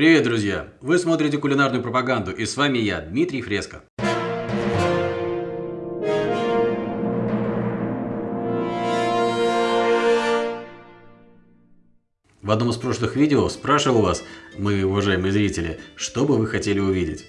Привет, друзья! Вы смотрите кулинарную пропаганду, и с вами я, Дмитрий Фреско. В одном из прошлых видео спрашивал вас, мои уважаемые зрители, что бы вы хотели увидеть.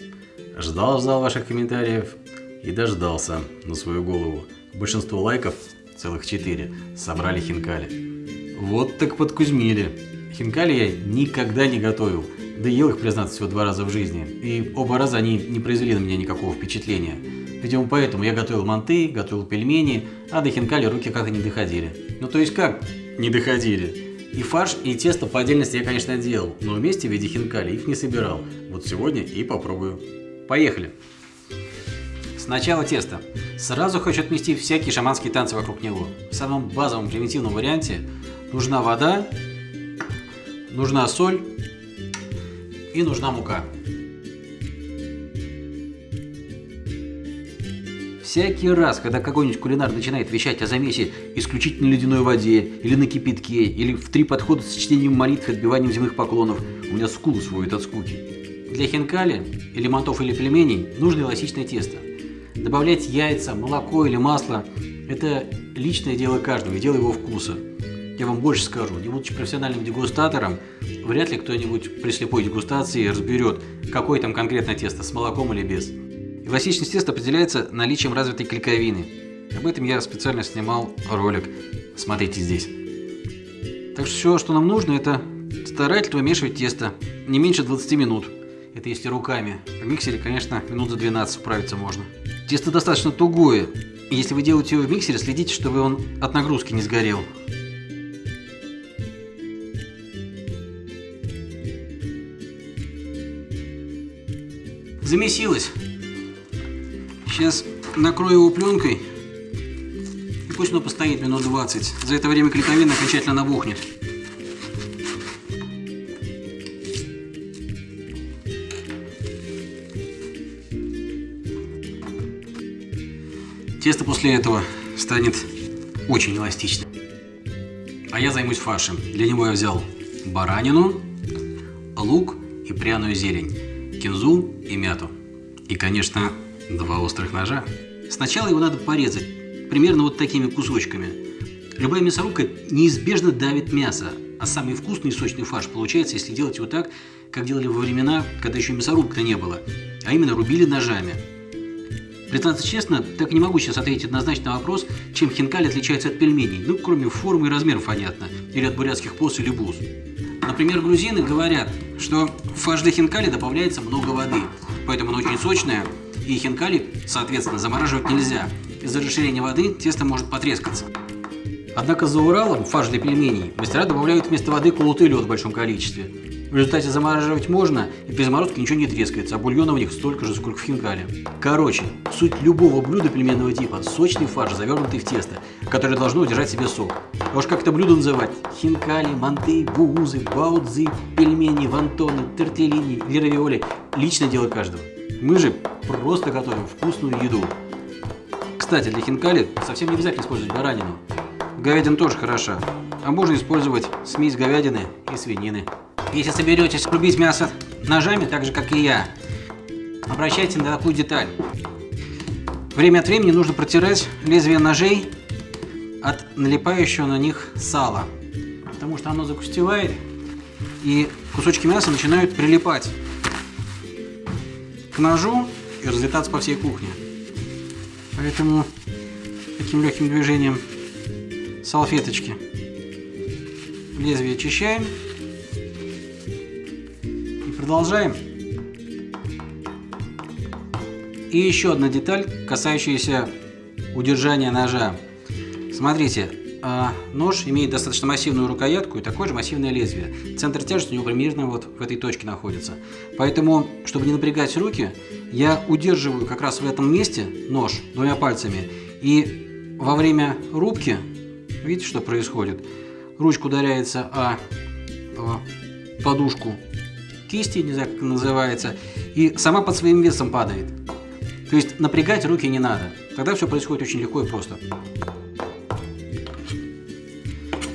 Ждал-ждал ваших комментариев и дождался на свою голову. Большинство лайков, целых 4, собрали хинкали. Вот так подкузмили. Хинкали я никогда не готовил, да ел их, признаться, всего два раза в жизни. И оба раза они не произвели на меня никакого впечатления. Видимо, поэтому я готовил манты, готовил пельмени, а до хинкали руки как-то не доходили. Ну то есть как не доходили? И фарш, и тесто по отдельности я, конечно, делал, но вместе в виде хинкали их не собирал. Вот сегодня и попробую. Поехали! Сначала тесто. Сразу хочу отмести всякие шаманские танцы вокруг него. В самом базовом примитивном варианте нужна вода, нужна соль и нужна мука. Всякий раз, когда какой-нибудь кулинар начинает вещать о замесе исключительно ледяной воде, или на кипятке, или в три подхода с чтением молитв и отбиванием земных поклонов, у меня скулы сводят от скуки. Для хинкали, или мантов или пельменей нужно эластичное тесто. Добавлять яйца, молоко или масло – это личное дело каждого и дело его вкуса. Я вам больше скажу, не будучи профессиональным дегустатором, вряд ли кто-нибудь при слепой дегустации разберет, какое там конкретно тесто, с молоком или без. Эластичность теста определяется наличием развитой клейковины. Об этом я специально снимал ролик. Смотрите здесь. Так что все, что нам нужно, это старательно вымешивать тесто. Не меньше 20 минут. Это если руками. В миксере, конечно, минут за 12 справиться можно. Тесто достаточно тугое. Если вы делаете его в миксере, следите, чтобы он от нагрузки не сгорел. Замесилось. Сейчас накрою его пленкой. И пусть оно постоит минут 20. За это время клейковина окончательно набухнет. Тесто после этого станет очень эластичным. А я займусь фаршем. Для него я взял баранину, лук и пряную зелень, кинзу и мяту. И, конечно, Два острых ножа. Сначала его надо порезать, примерно вот такими кусочками. Любая мясорубка неизбежно давит мясо, а самый вкусный и сочный фарш получается, если делать его так, как делали во времена, когда еще мясорубка не было, а именно рубили ножами. Признаться честно, так не могу сейчас ответить однозначно на вопрос, чем хинкали отличается от пельменей, ну, кроме формы и размеров, понятно, или от бурятских пос или буз. Например, грузины говорят, что в для хинкали добавляется много воды, поэтому оно очень сочное, и хинкали, соответственно, замораживать нельзя. Из-за расширения воды тесто может потрескаться. Однако за Уралом фарш для пельменей мастера добавляют вместо воды колотый лед в большом количестве. В результате замораживать можно, и при заморозке ничего не трескается, а бульона в них столько же, сколько в хинкале. Короче, суть любого блюда пельменного типа – сочный фарш, завернутый в тесто, которое должно удержать себе сок. А уж как это блюдо называть? Хинкали, манты, буузы, баудзы, пельмени, вантоны, тортеллини или равиоли – личное дело каждого. Мы же просто готовим вкусную еду. Кстати, для хинкали совсем не обязательно использовать баранину. Говядина тоже хороша. А можно использовать смесь говядины и свинины. Если соберетесь рубить мясо ножами, так же как и я, обращайте на такую деталь. Время от времени нужно протирать лезвие ножей от налипающего на них сала. Потому что оно загустевает и кусочки мяса начинают прилипать к ножу и разлетаться по всей кухне. Поэтому таким легким движением салфеточки лезвие очищаем продолжаем. И еще одна деталь, касающаяся удержания ножа. Смотрите, а нож имеет достаточно массивную рукоятку и такое же массивное лезвие. Центр тяжести у него примерно вот в этой точке находится. Поэтому, чтобы не напрягать руки, я удерживаю как раз в этом месте нож двумя пальцами. И во время рубки, видите, что происходит? Ручка ударяется о, подушку кисти, не знаю, как это называется, и сама под своим весом падает. То есть напрягать руки не надо. Тогда все происходит очень легко и просто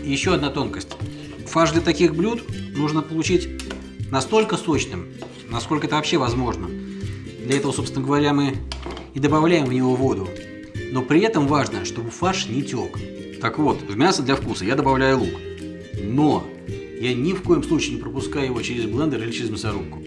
еще одна тонкость. Фарш для таких блюд нужно получить настолько сочным, насколько это вообще возможно. Для этого, собственно говоря, мы и добавляем в него воду. Но при этом важно, чтобы фарш не тек. Так вот, в мясо для вкуса я добавляю лук. Но я ни в коем случае не пропускаю его через блендер или через мясорубку.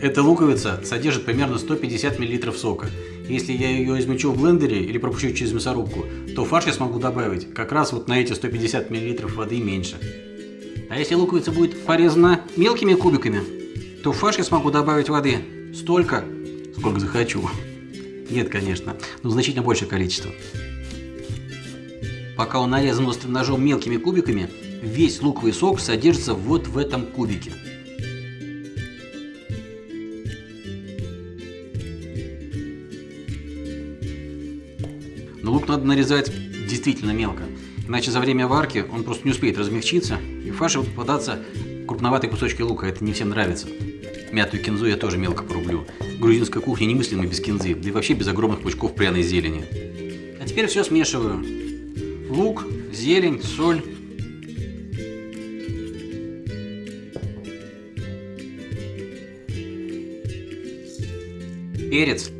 Эта луковица содержит примерно 150 мл сока. Если я ее измельчу в блендере или пропущу через мясорубку, то фарш я смогу добавить как раз вот на эти 150 мл воды меньше. А если луковица будет порезана мелкими кубиками, то в фарш я смогу добавить воды столько, сколько захочу. Нет, конечно, но значительно большее количество. Пока он нарезан острым ножом мелкими кубиками, весь луковый сок содержится вот в этом кубике. Но лук надо нарезать действительно мелко, иначе за время варки он просто не успеет размягчиться, и в фарше будут попадаться крупноватые кусочки лука, это не всем нравится. Мятую кинзу я тоже мелко порублю. Грузинская кухня немыслима без кинзы, да и вообще без огромных пучков пряной зелени. А теперь все смешиваю. Лук, зелень, соль. Перец.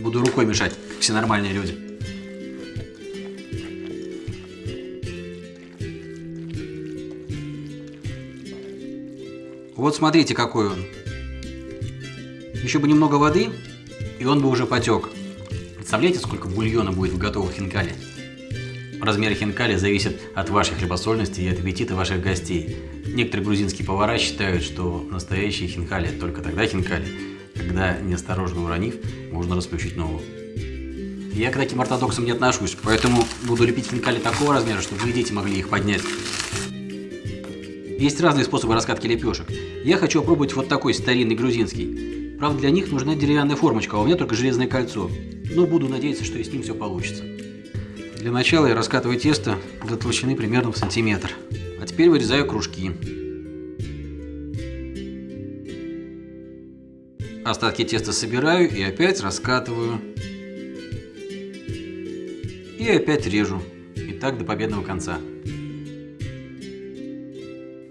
Буду рукой мешать, все нормальные люди. Вот смотрите, какой он. Еще бы немного воды, и он бы уже потек. Представляете, сколько бульона будет в готовых хинкали? Размер хинкали зависит от вашей хлебосольности и от аппетита ваших гостей. Некоторые грузинские повара считают, что настоящие хинкали только тогда хинкали, когда, неосторожно уронив, можно расплющить ногу. Я к таким ортодоксам не отношусь, поэтому буду лепить хинкали такого размера, чтобы вы дети могли их поднять. Есть разные способы раскатки лепешек. Я хочу опробовать вот такой старинный грузинский. Правда, для них нужна деревянная формочка, а у меня только железное кольцо. Но буду надеяться, что и с ним все получится. Для начала я раскатываю тесто до толщины примерно в сантиметр. А теперь вырезаю кружки. Остатки теста собираю и опять раскатываю. И опять режу. И так до победного конца.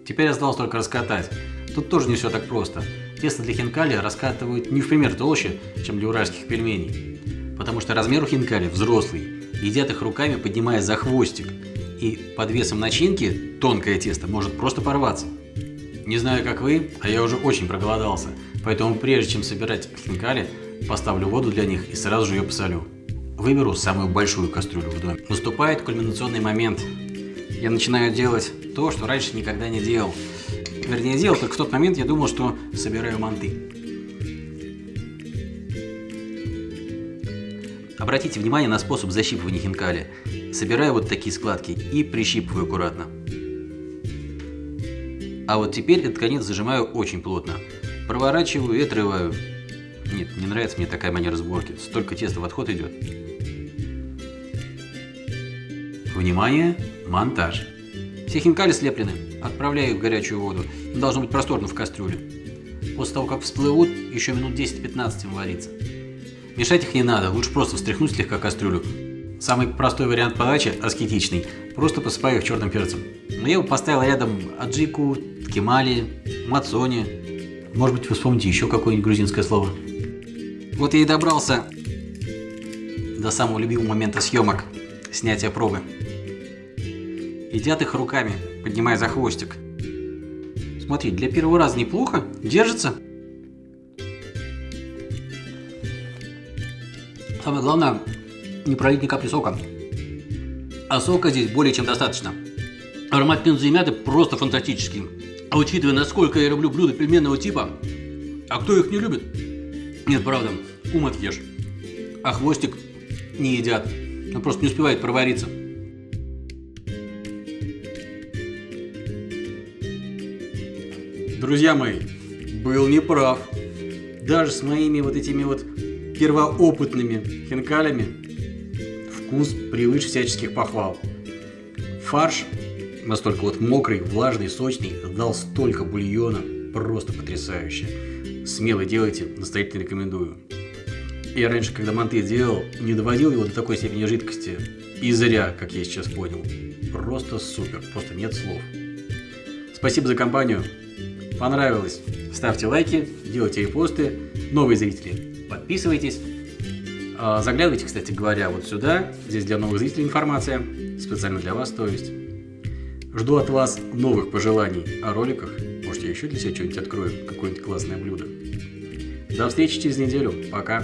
Теперь осталось только раскатать. Тут тоже не все так просто. Тесто для хинкали раскатывают не в пример толще, чем для уральских пельменей. Потому что размер у хинкали взрослый. Едят их руками, поднимая за хвостик. И под весом начинки тонкое тесто может просто порваться. Не знаю, как вы, а я уже очень проголодался. Поэтому прежде чем собирать хинкали, поставлю воду для них и сразу же ее посолю. Выберу самую большую кастрюлю в доме. Наступает кульминационный момент. Я начинаю делать то, что раньше никогда не делал. Вернее, делал только в тот момент, я думал, что собираю манты. Обратите внимание на способ защипывания хинкали. Собираю вот такие складки и прищипываю аккуратно. А вот теперь этот конец зажимаю очень плотно. Проворачиваю и отрываю. Нет, не нравится мне такая манера сборки. Столько теста в отход идет. Внимание, монтаж. Все хинкали слеплены. Отправляю их в горячую воду. Должно быть просторно в кастрюле. После того, как всплывут, еще минут 10-15 им вариться. Мешать их не надо, лучше просто встряхнуть слегка кастрюлю. Самый простой вариант подачи, аскетичный, просто посыпаю их черным перцем. Но я его поставил рядом аджику, ткемали, мацони. Может быть вы вспомните еще какое-нибудь грузинское слово. Вот я и добрался до самого любимого момента съемок, снятия пробы. Едят их руками, поднимая за хвостик. Смотри, для первого раза неплохо, держится. Самое главное, не пролить ни капли сока. А сока здесь более чем достаточно. Аромат пензы и мяты просто фантастический. А учитывая, насколько я люблю блюда пельменного типа, а кто их не любит? Нет, правда, ум отъешь. А хвостик не едят. Он просто не успевает провариться. Друзья мои, был неправ. Даже с моими вот этими вот первоопытными хинкалями вкус превыше всяческих похвал. Фарш настолько вот мокрый, влажный, сочный, дал столько бульона, просто потрясающе. Смело делайте, настоятельно рекомендую. Я раньше, когда манты делал, не доводил его до такой степени жидкости. И зря, как я сейчас понял. Просто супер, просто нет слов. Спасибо за компанию. Понравилось? Ставьте лайки, делайте репосты. Новые зрители, подписывайтесь. А, заглядывайте, кстати говоря, вот сюда. Здесь для новых зрителей информация. Специально для вас, то есть. Жду от вас новых пожеланий о роликах. Может, я еще для себя что-нибудь открою, какое-нибудь классное блюдо. До встречи через неделю. Пока.